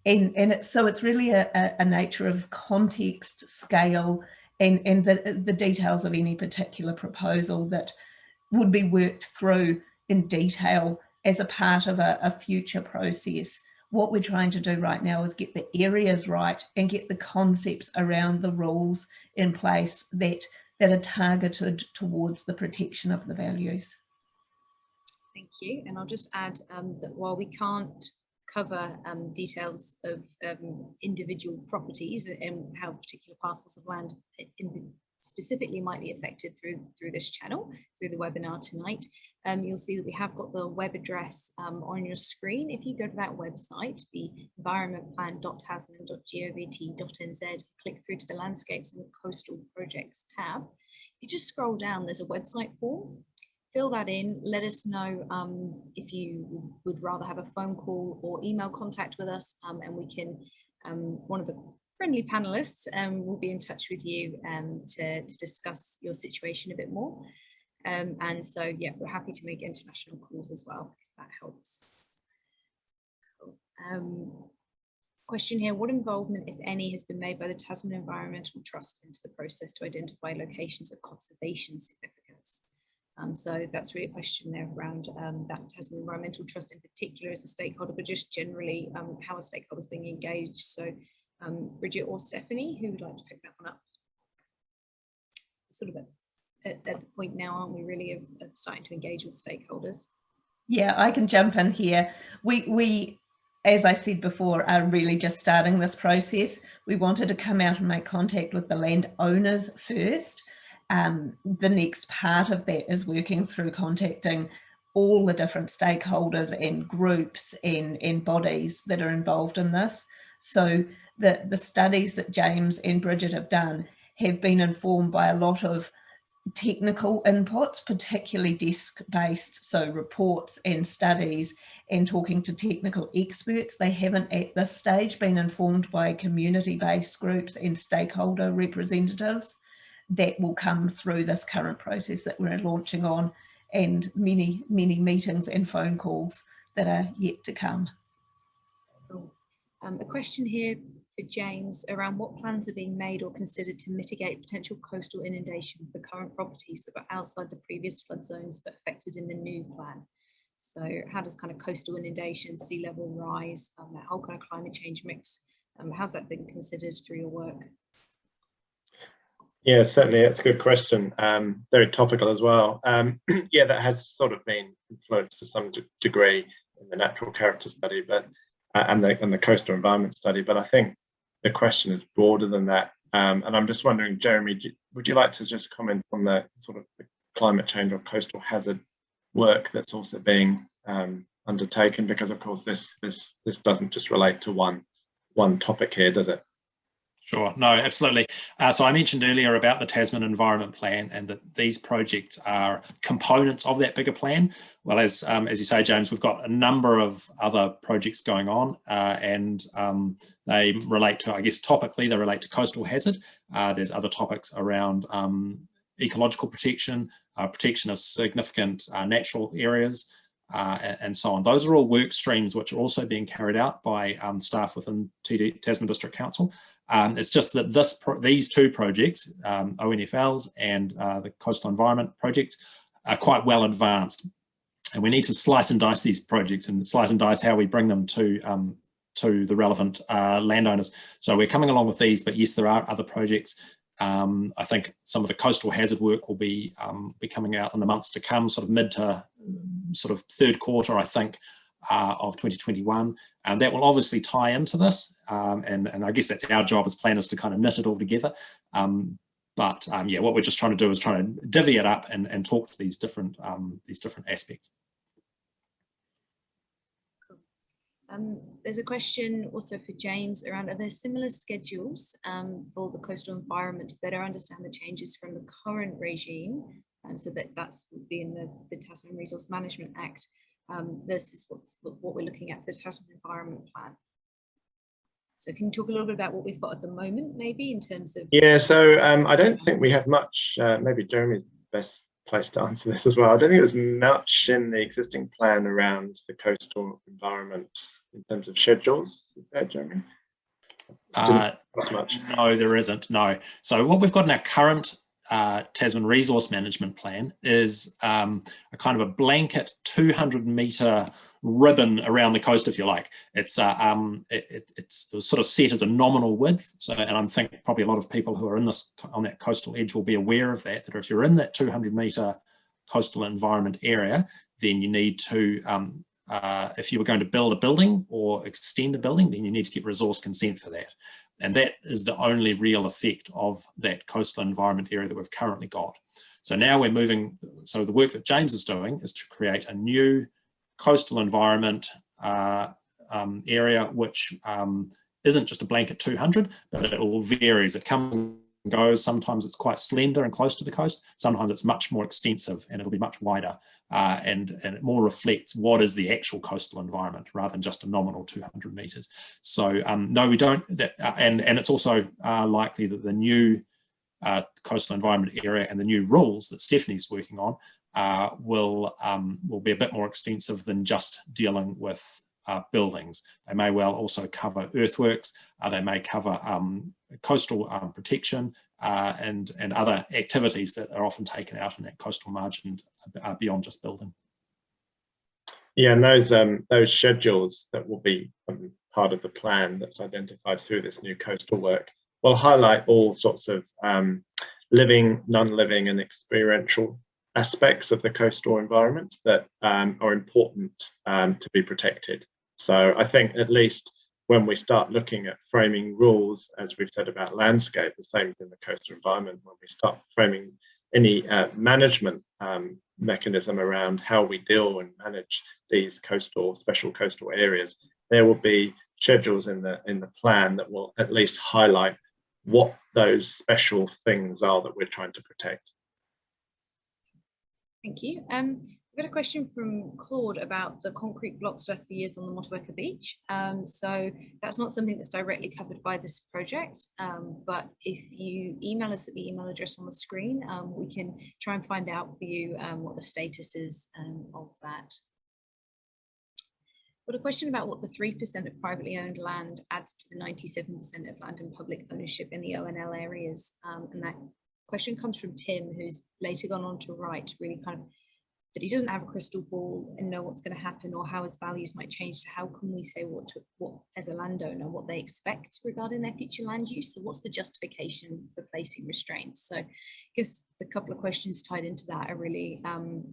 E: And, and so it's really a, a, nature of context, scale, and, and the, the details of any particular proposal that would be worked through in detail as a part of a, a future process what we're trying to do right now is get the areas right and get the concepts around the rules in place that that are targeted towards the protection of the values.
A: Thank you. And I'll just add um, that while we can't cover um, details of um, individual properties and how particular parcels of land specifically might be affected through through this channel, through the webinar tonight, um, you'll see that we have got the web address um, on your screen. If you go to that website, the environmentplan.tasman.govt.nz, click through to the landscapes and coastal projects tab. If you just scroll down, there's a website form. Fill that in, let us know um, if you would rather have a phone call or email contact with us um, and we can, um, one of the friendly panelists um, will be in touch with you to, to discuss your situation a bit more. Um, and so, yeah, we're happy to make international calls as well, if that helps. Um, question here, what involvement, if any, has been made by the Tasman Environmental Trust into the process to identify locations of conservation significance? Um, so that's really a question there around um, that Tasman Environmental Trust in particular as a stakeholder, but just generally um, how are stakeholders being engaged? So um, Bridget or Stephanie, who would like to pick that one up? Sort of a at, at the point now, aren't we, really, of, of starting to engage with stakeholders?
E: Yeah, I can jump in here. We, we, as I said before, are really just starting this process. We wanted to come out and make contact with the landowners first. Um, the next part of that is working through contacting all the different stakeholders and groups and, and bodies that are involved in this. So the, the studies that James and Bridget have done have been informed by a lot of technical inputs, particularly desk-based, so reports and studies and talking to technical experts. They haven't at this stage been informed by community-based groups and stakeholder representatives that will come through this current process that we're launching on and many, many meetings and phone calls that are yet to come.
A: Um, a question here for James around what plans are being made or considered to mitigate potential coastal inundation for current properties that were outside the previous flood zones but affected in the new plan. So how does kind of coastal inundation, sea level rise, um, that whole kind of climate change mix, um, how's that been considered through your work?
D: Yeah, certainly, that's a good question. Um, very topical as well. Um, yeah, that has sort of been influenced to some degree in the natural character study, but uh, and the and the coastal environment study. But I think the question is broader than that. Um, and I'm just wondering, Jeremy, would you like to just comment on the sort of the climate change or coastal hazard work that's also being um, undertaken? Because of course, this this this doesn't just relate to one one topic here, does it?
B: Sure, no, absolutely. Uh, so I mentioned earlier about the Tasman Environment Plan and that these projects are components of that bigger plan. Well, as um, as you say, James, we've got a number of other projects going on uh, and um, they relate to, I guess, topically, they relate to coastal hazard. Uh, there's other topics around um, ecological protection, uh, protection of significant uh, natural areas, uh, and so on. Those are all work streams which are also being carried out by um, staff within TD, Tasman District Council. Um, it's just that this these two projects, um, ONFLs and uh, the Coastal Environment projects, are quite well advanced. And we need to slice and dice these projects and slice and dice how we bring them to um, to the relevant uh, landowners. So we're coming along with these, but yes, there are other projects. Um, I think some of the coastal hazard work will be um, be coming out in the months to come, sort of mid to sort of third quarter, I think, uh, of 2021. And that will obviously tie into this. Um, and, and I guess that's our job as planners to kind of knit it all together. Um, But um, yeah, what we're just trying to do is trying to divvy it up and, and talk to these different um, these different aspects.
A: Um, there's a question also for James around are there similar schedules for the coastal environment to better understand the changes from the current regime so that that's would be in the, the Tasman Resource Management Act um, versus what's, what we're looking at for the Tasman Environment Plan. So can you talk a little bit about what we've got at the moment, maybe in terms of?
D: Yeah, so um, I don't think we have much, uh, maybe Jeremy's best place to answer this as well. I don't think there's much in the existing plan around the coastal environment in terms of schedules. Is that Jeremy?
B: Uh,
D: Not much.
B: no, there isn't. No. So what we've got in our current uh, Tasman Resource Management Plan is um, a kind of a blanket 200 metre ribbon around the coast, if you like. It's uh, um, it, it, it's it sort of set as a nominal width. So, and I'm thinking probably a lot of people who are in this on that coastal edge will be aware of that. That if you're in that 200 metre coastal environment area, then you need to um, uh, if you were going to build a building or extend a building, then you need to get resource consent for that. And that is the only real effect of that coastal environment area that we've currently got. So now we're moving, so the work that James is doing is to create a new coastal environment uh, um, area, which um, isn't just a blanket 200, but it all varies. It comes goes. Sometimes it's quite slender and close to the coast. Sometimes it's much more extensive and it'll be much wider uh, and, and it more reflects what is the actual coastal environment rather than just a nominal 200 meters. So um, no, we don't, that, uh, and, and it's also uh, likely that the new uh, coastal environment area and the new rules that Stephanie's working on uh, will, um, will be a bit more extensive than just dealing with uh, buildings. They may well also cover earthworks, uh, they may cover um, coastal um, protection uh, and, and other activities that are often taken out in that coastal margin uh, beyond just building.
D: Yeah, and those um, those schedules that will be um, part of the plan that's identified through this new coastal work will highlight all sorts of um, living, non-living and experiential aspects of the coastal environment that um, are important um, to be protected. So I think at least when we start looking at framing rules, as we've said about landscape, the same in the coastal environment, when we start framing any uh, management um, mechanism around how we deal and manage these coastal, special coastal areas, there will be schedules in the in the plan that will at least highlight what those special things are that we're trying to protect.
A: Thank you. Um, got a question from Claude about the concrete blocks left for years on the Motueka beach. Um, so that's not something that's directly covered by this project, um, but if you email us at the email address on the screen, um, we can try and find out for you um, what the status is um, of that. Got a question about what the 3% of privately owned land adds to the 97% of land in public ownership in the ONL areas. Um, and that question comes from Tim, who's later gone on to write really kind of that he doesn't have a crystal ball and know what's going to happen or how his values might change. So how can we say what to, what as a landowner what they expect regarding their future land use? So what's the justification for placing restraints? So I guess the couple of questions tied into that are really, um,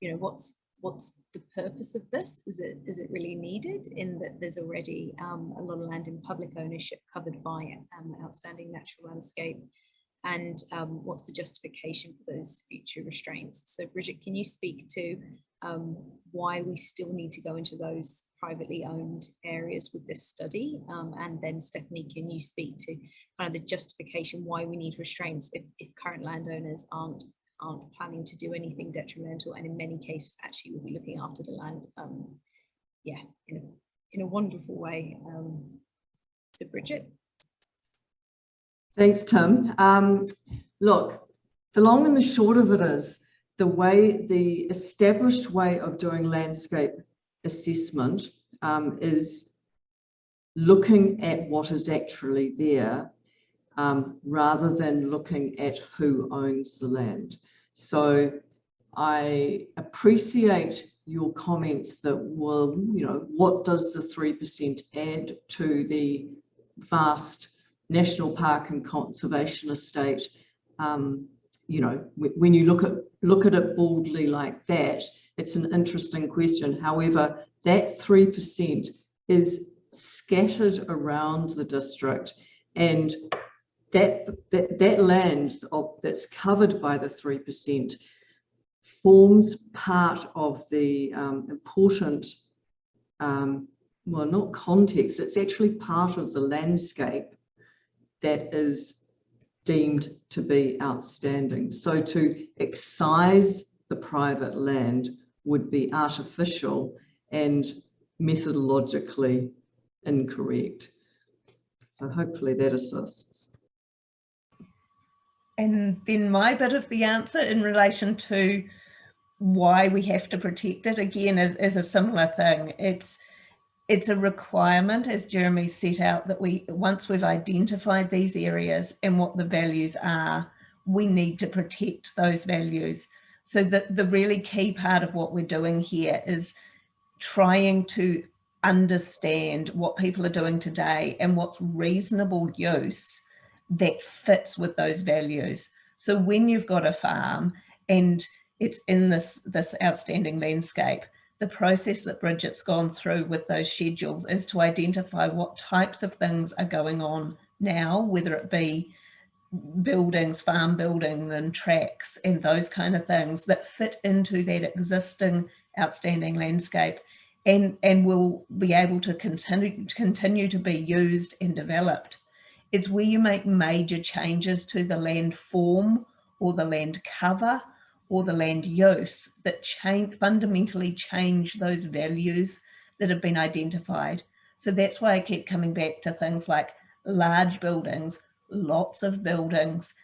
A: you know, what's what's the purpose of this? Is it is it really needed in that there's already um, a lot of land in public ownership covered by um, outstanding natural landscape? And um, what's the justification for those future restraints. So Bridget, can you speak to um, why we still need to go into those privately owned areas with this study? Um, and then Stephanie, can you speak to kind of the justification why we need restraints if, if current landowners aren't aren't planning to do anything detrimental and in many cases actually will be looking after the land um, yeah in a, in a wonderful way um, so Bridget
C: Thanks, Tim. Um, look, the long and the short of it is the way the established way of doing landscape assessment um, is looking at what is actually there um, rather than looking at who owns the land. So I appreciate your comments that, well, you know, what does the 3% add to the vast national park and conservation estate, um, you know, when you look at look at it boldly like that, it's an interesting question. However, that 3% is scattered around the district and that, that, that land of, that's covered by the 3% forms part of the um, important, um, well, not context, it's actually part of the landscape that is deemed to be outstanding. So to excise the private land would be artificial and methodologically incorrect. So hopefully that assists.
E: And then my bit of the answer in relation to why we have to protect it again is, is a similar thing. It's it's a requirement, as Jeremy set out, that we once we've identified these areas and what the values are, we need to protect those values. So that the really key part of what we're doing here is trying to understand what people are doing today and what's reasonable use that fits with those values. So when you've got a farm and it's in this, this outstanding landscape, the process that Bridget's gone through with those schedules is to identify what types of things are going on now, whether it be buildings, farm building and tracks and those kind of things that fit into that existing outstanding landscape and, and will be able to continue, continue to be used and developed. It's where you make major changes to the land form or the land cover or the land use that change, fundamentally change those values that have been identified. So that's why I keep coming back to things like large buildings, lots of buildings,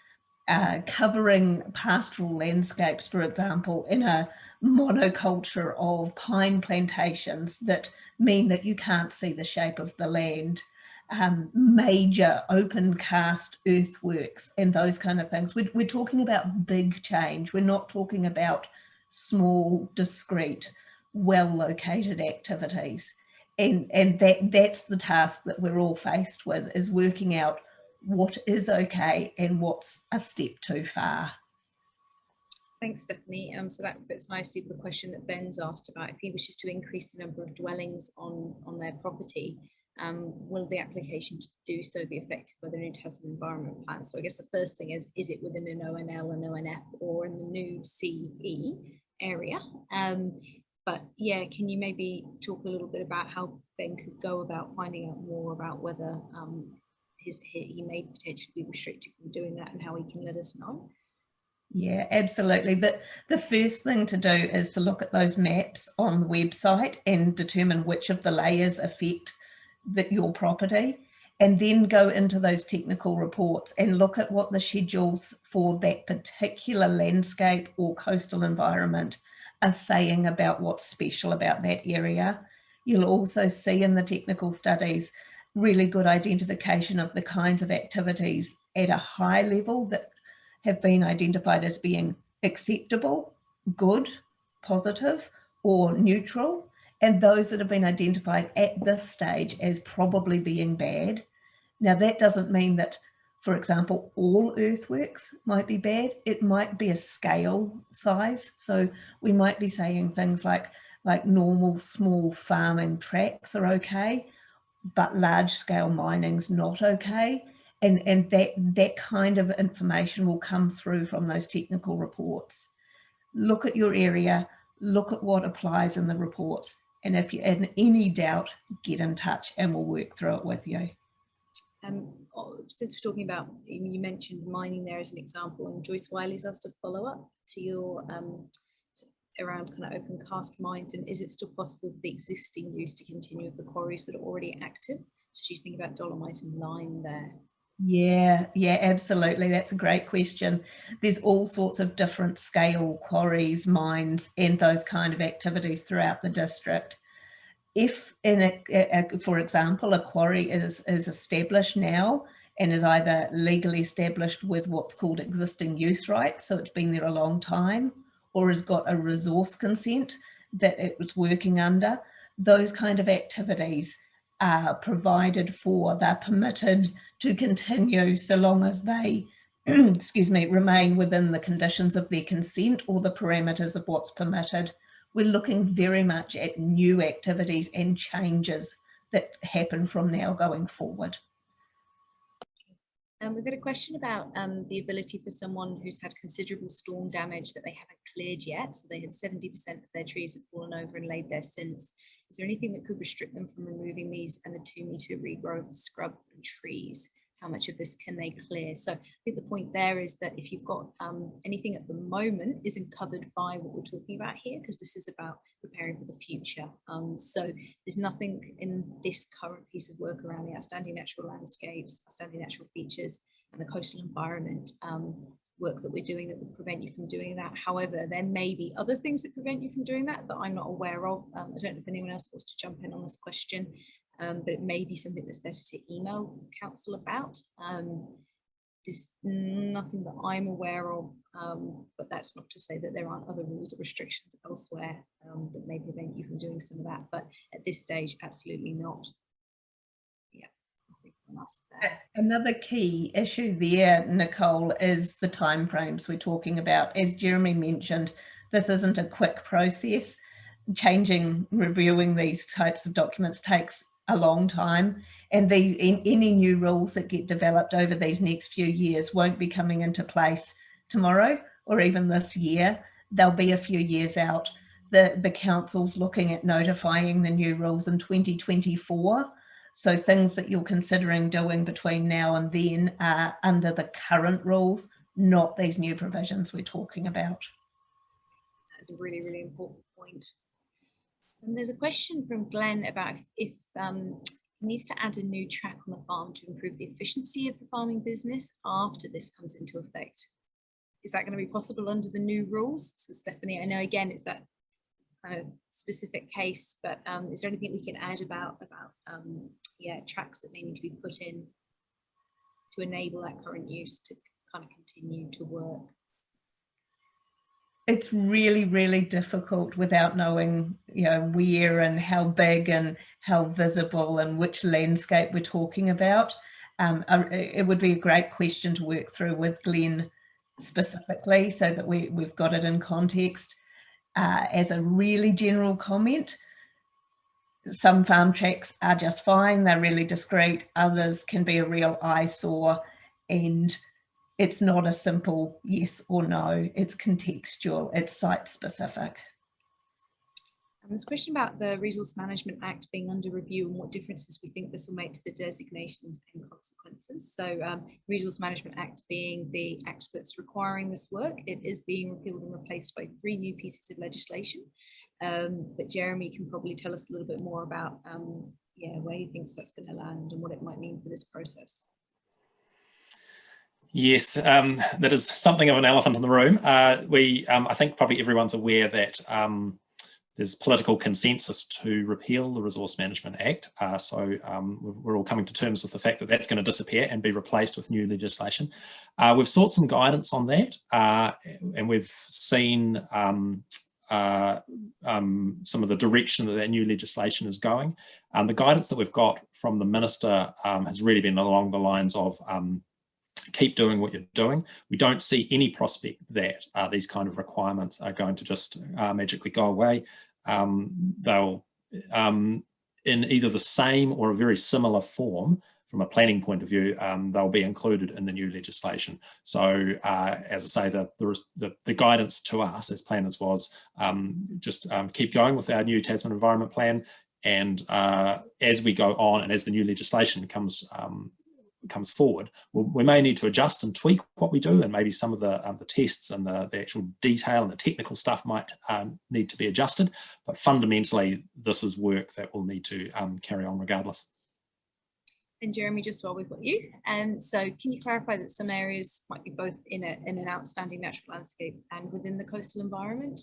E: uh, covering pastoral landscapes, for example, in a monoculture of pine plantations that mean that you can't see the shape of the land um, major open cast earthworks and those kind of things. We're, we're talking about big change. We're not talking about small, discrete, well-located activities. And, and that, that's the task that we're all faced with is working out what is okay and what's a step too far.
A: Thanks, Stephanie. Um, so that fits nicely with the question that Ben's asked about if he wishes to increase the number of dwellings on, on their property um, will the application to do so be affected by the new Tasman environment plan? So I guess the first thing is, is it within an ONL and ONF or in the new CE area? Um, but yeah, can you maybe talk a little bit about how Ben could go about finding out more about whether um, his, he may potentially be restricted from doing that and how he can let us know?
E: Yeah, absolutely. The, the first thing to do is to look at those maps on the website and determine which of the layers affect that your property and then go into those technical reports and look at what the schedules for that particular landscape or coastal environment are saying about what's special about that area. You'll also see in the technical studies really good identification of the kinds of activities at a high level that have been identified as being acceptable, good, positive or neutral and those that have been identified at this stage as probably being bad. Now that doesn't mean that, for example, all earthworks might be bad. It might be a scale size. So we might be saying things like, like normal small farming tracks are okay, but large scale mining's not okay. And, and that, that kind of information will come through from those technical reports. Look at your area, look at what applies in the reports and if you're in any doubt, get in touch and we'll work through it with you.
A: Um, oh, since we're talking about, you mentioned mining there as an example, and Joyce Wiley's asked a follow up to your um, around kind of open cast mines, and is it still possible for the existing use to continue of the quarries that are already active? So she's thinking about dolomite and lime there.
E: Yeah, yeah, absolutely. That's a great question. There's all sorts of different scale quarries, mines, and those kind of activities throughout the district. If, in a, a, for example, a quarry is, is established now and is either legally established with what's called existing use rights, so it's been there a long time, or has got a resource consent that it was working under, those kind of activities are provided for, they're permitted to continue so long as they, excuse me, remain within the conditions of their consent or the parameters of what's permitted. We're looking very much at new activities and changes that happen from now going forward.
A: Um, we've got a question about um, the ability for someone who's had considerable storm damage that they haven't cleared yet. So they had 70% of their trees have fallen over and laid there since. Is there anything that could restrict them from removing these and the two meter regrowth scrub and trees? How much of this can they clear? So I think the point there is that if you've got um, anything at the moment isn't covered by what we're talking about here, because this is about preparing for the future. Um, so there's nothing in this current piece of work around the outstanding natural landscapes, outstanding natural features, and the coastal environment um, work that we're doing that would prevent you from doing that. However, there may be other things that prevent you from doing that that I'm not aware of. Um, I don't know if anyone else wants to jump in on this question um, but it may be something that's better to email council about. Um, there's nothing that I'm aware of, um, but that's not to say that there aren't other rules or restrictions elsewhere um, that may prevent you from doing some of that. But at this stage, absolutely not. Yeah, I think from us there.
E: Another key issue there, Nicole, is the timeframes we're talking about. As Jeremy mentioned, this isn't a quick process. Changing, reviewing these types of documents takes a long time and the any new rules that get developed over these next few years won't be coming into place tomorrow or even this year they'll be a few years out the the council's looking at notifying the new rules in 2024 so things that you're considering doing between now and then are under the current rules not these new provisions we're talking about
A: that's a really really important point. and there's a question from Glenn about if um, needs to add a new track on the farm to improve the efficiency of the farming business after this comes into effect. Is that going to be possible under the new rules? So Stephanie, I know again it's that kind of specific case, but um, is there anything we can add about about um, yeah tracks that may need to be put in to enable that current use to kind of continue to work?
E: it's really, really difficult without knowing, you know, where and how big and how visible and which landscape we're talking about. Um, it would be a great question to work through with Glenn specifically so that we, we've got it in context. Uh, as a really general comment, some farm tracks are just fine, they're really discreet, others can be a real eyesore and it's not a simple yes or no, it's contextual, it's site specific.
A: And there's a question about the Resource Management Act being under review and what differences we think this will make to the designations and consequences. So um, Resource Management Act being the act that's requiring this work, it is being repealed and replaced by three new pieces of legislation. Um, but Jeremy can probably tell us a little bit more about um, yeah, where he thinks that's going to land and what it might mean for this process.
B: Yes, um, that is something of an elephant in the room. Uh, we, um, I think probably everyone's aware that um, there's political consensus to repeal the Resource Management Act. Uh, so um, we're all coming to terms with the fact that that's going to disappear and be replaced with new legislation. Uh, we've sought some guidance on that uh, and we've seen um, uh, um, some of the direction that that new legislation is going. Um, the guidance that we've got from the minister um, has really been along the lines of um, keep doing what you're doing. We don't see any prospect that uh, these kind of requirements are going to just uh, magically go away. Um, they'll, um, in either the same or a very similar form, from a planning point of view, um, they'll be included in the new legislation. So, uh, as I say, the, the, the, guidance to us as planners was um, just um, keep going with our new Tasman Environment Plan, and uh, as we go on and as the new legislation comes um, comes forward, we'll, we may need to adjust and tweak what we do and maybe some of the, um, the tests and the, the actual detail and the technical stuff might um, need to be adjusted. But fundamentally, this is work that we'll need to um, carry on regardless.
A: And Jeremy, just while we've got you, and um, so can you clarify that some areas might be both in, a, in an outstanding natural landscape and within the coastal environment?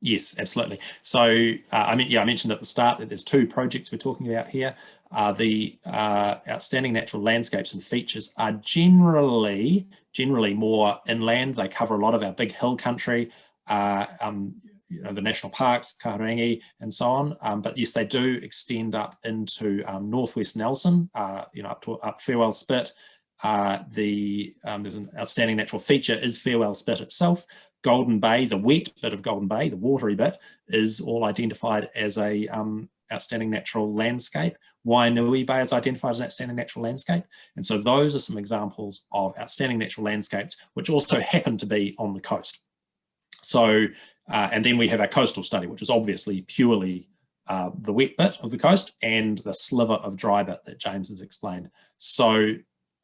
B: Yes, absolutely. So, uh, I mean, yeah, I mentioned at the start that there's two projects we're talking about here. Uh, the uh, outstanding natural landscapes and features are generally, generally more inland. They cover a lot of our big hill country, uh, um, you know, the national parks, Kahurangi, and so on. Um, but yes, they do extend up into um, northwest Nelson, uh, you know, up to up Farewell Spit. Uh, the um, there's an outstanding natural feature is Farewell Spit itself, Golden Bay, the wet bit of Golden Bay, the watery bit, is all identified as a um, outstanding natural landscape. Wainui Bay is identified as an outstanding natural landscape. And so those are some examples of outstanding natural landscapes, which also happen to be on the coast. So, uh, and then we have our coastal study, which is obviously purely uh, the wet bit of the coast and the sliver of dry bit that James has explained. So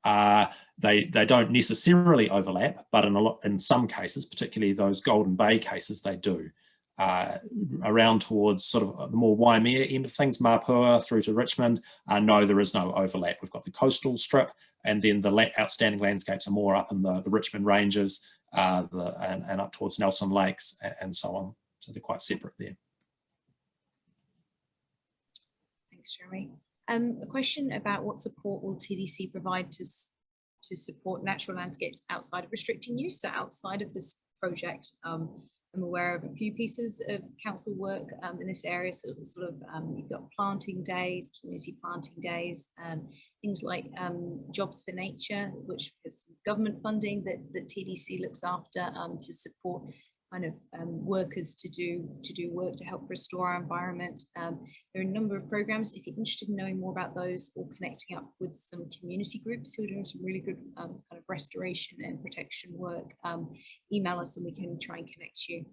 B: uh, they they don't necessarily overlap, but in a lot in some cases, particularly those Golden Bay cases, they do. Uh, around towards sort of the more Waimea end of things, Mapua through to Richmond, uh, no, there is no overlap. We've got the coastal strip, and then the la outstanding landscapes are more up in the, the Richmond Ranges uh, the, and, and, up towards Nelson Lakes and, and so on. So they're quite separate there.
A: Thanks, Jeremy. Um, a question about what support will TDC provide to, to support natural landscapes outside of restricting use, so outside of this project. Um, I'm aware of a few pieces of council work um, in this area. So sort of um, you've got planting days, community planting days, um, things like um, Jobs for Nature, which is government funding that, that TDC looks after to support kind of um, workers to do to do work to help restore our environment. Um, there are a number of programs. If you're interested in knowing more about those or connecting up with some community groups who are doing some really good um, kind of restoration and protection work, um, email us and we can try and connect you.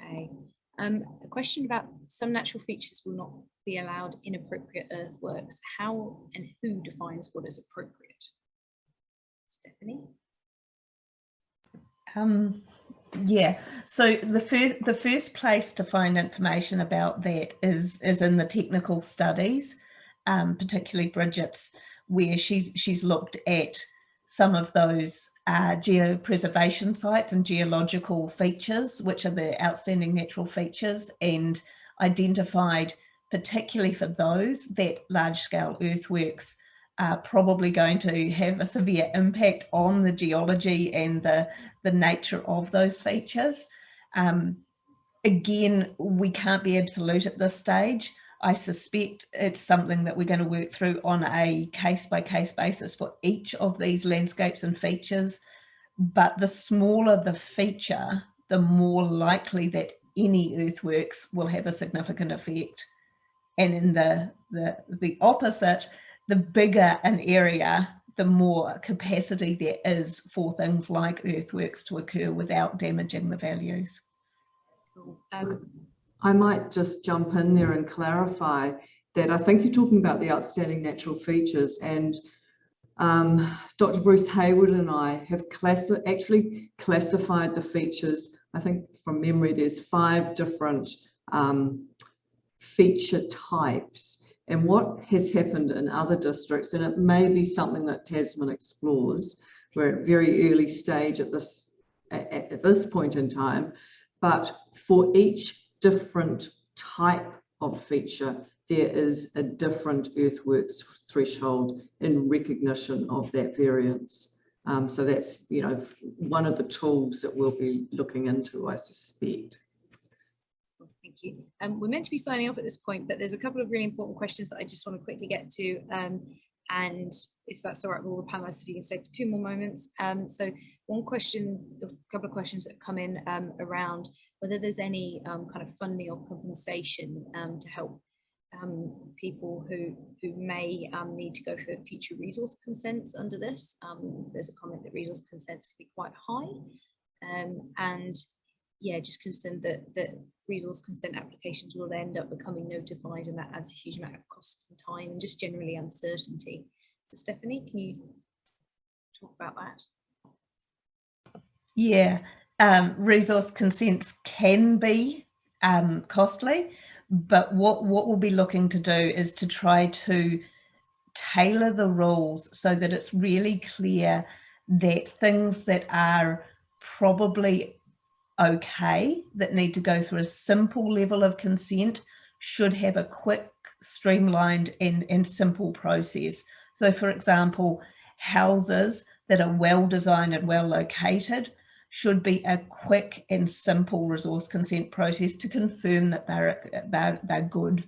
A: Okay. Um, a question about some natural features will not be allowed inappropriate earthworks. How and who defines what is appropriate? Stephanie?
E: Um, yeah, so the first the first place to find information about that is is in the technical studies, um, particularly Bridget's, where she's she's looked at some of those uh, geopreservation sites and geological features, which are the outstanding natural features, and identified particularly for those that large scale earthworks are probably going to have a severe impact on the geology and the, the nature of those features. Um, again, we can't be absolute at this stage. I suspect it's something that we're going to work through on a case by case basis for each of these landscapes and features. But the smaller the feature, the more likely that any earthworks will have a significant effect. And in the, the, the opposite, the bigger an area, the more capacity there is for things like earthworks to occur without damaging the values.
A: Um,
C: I might just jump in there and clarify that I think you're talking about the outstanding natural features and um, Dr. Bruce Hayward and I have classi actually classified the features. I think from memory, there's five different um, feature types. And what has happened in other districts, and it may be something that Tasman explores, we're at very early stage at this at, at this point in time, but for each different type of feature, there is a different earthworks threshold in recognition of that variance. Um, so that's, you know, one of the tools that we'll be looking into, I suspect.
A: Thank you. Um, we're meant to be signing off at this point, but there's a couple of really important questions that I just want to quickly get to. Um, and if that's all right with all the panelists, if you can stay for two more moments. Um, so one question, a couple of questions that have come in um, around whether there's any um, kind of funding or compensation um, to help people who who may need to go for future resource consents under this. there's a comment that resource consents can be quite high. and yeah, just concerned that that resource consent applications will end up becoming notified and that adds a huge amount of costs and time and just generally uncertainty. So Stephanie, can you talk about that?
E: Yeah, um, resource consents can be um, costly, but what, what we'll be looking to do is to try to tailor the rules so that it's really clear that things that are probably okay that need to go through a simple level of consent should have a quick, streamlined and, and simple process. So for example, houses that are well designed and well located should be a quick and simple resource consent process to confirm that they're, they're, they're good.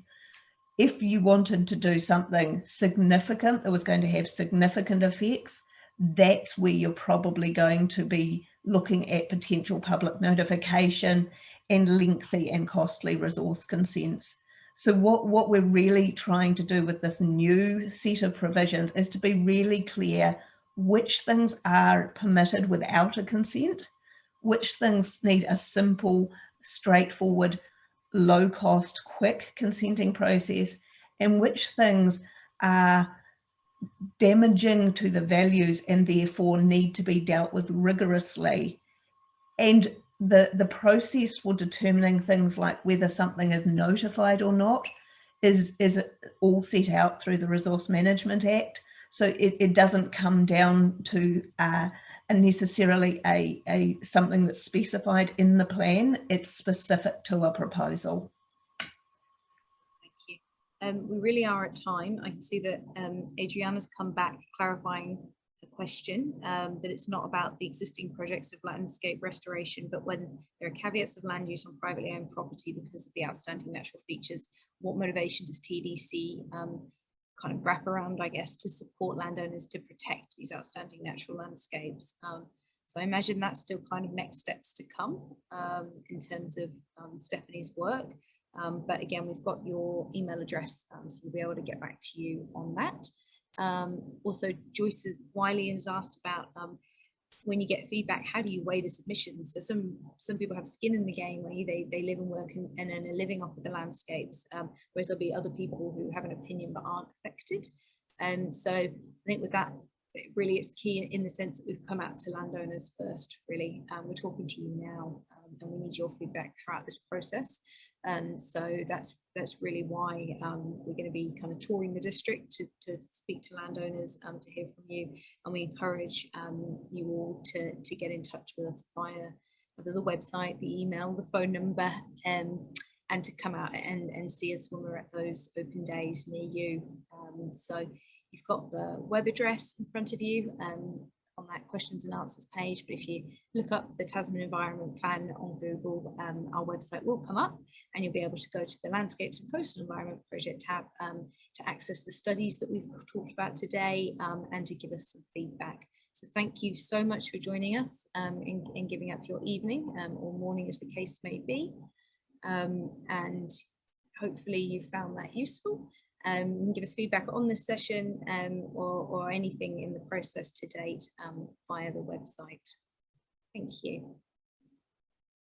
E: If you wanted to do something significant that was going to have significant effects, that's where you're probably going to be looking at potential public notification and lengthy and costly resource consents. So what, what we're really trying to do with this new set of provisions is to be really clear which things are permitted without a consent, which things need a simple, straightforward, low cost, quick consenting process, and which things are damaging to the values and therefore need to be dealt with rigorously. And the, the process for determining things like whether something is notified or not is, is all set out through the Resource Management Act. So it, it doesn't come down to uh, necessarily a, a something that's specified in the plan. It's specific to a proposal.
A: Um, we really are at time. I can see that um, Adriana's come back clarifying the question, um, that it's not about the existing projects of landscape restoration, but when there are caveats of land use on privately owned property because of the outstanding natural features, what motivation does TDC um, kind of wrap around, I guess, to support landowners to protect these outstanding natural landscapes? Um, so I imagine that's still kind of next steps to come um, in terms of Stephanie's work. Um, but again, we've got your email address, um, so we'll be able to get back to you on that. Um, also, Joyce Wiley has asked about um, when you get feedback, how do you weigh the submissions? So some some people have skin in the game where they, they live and work and, and then are living off of the landscapes, um, whereas there'll be other people who have an opinion but aren't affected. And so I think with that, it really it's key in the sense that we've come out to landowners first, really. Um, we're talking to you now um, and we need your feedback throughout this process. And so that's that's really why um, we're going to be kind of touring the district to, to speak to landowners, um, to hear from you, and we encourage um, you all to, to get in touch with us via the website, the email, the phone number, um, and to come out and, and see us when we're at those open days near you. Um, so you've got the web address in front of you. Um, on that questions and answers page. But if you look up the Tasman Environment Plan on Google, um, our website will come up and you'll be able to go to the Landscapes and Coastal Environment Project tab um, to access the studies that we've talked about today um, and to give us some feedback. So thank you so much for joining us um, and, and giving up your evening um, or morning as the case may be. And hopefully you found that useful um, give us feedback on this session um, or, or anything in the process to date um, via the website. Thank you.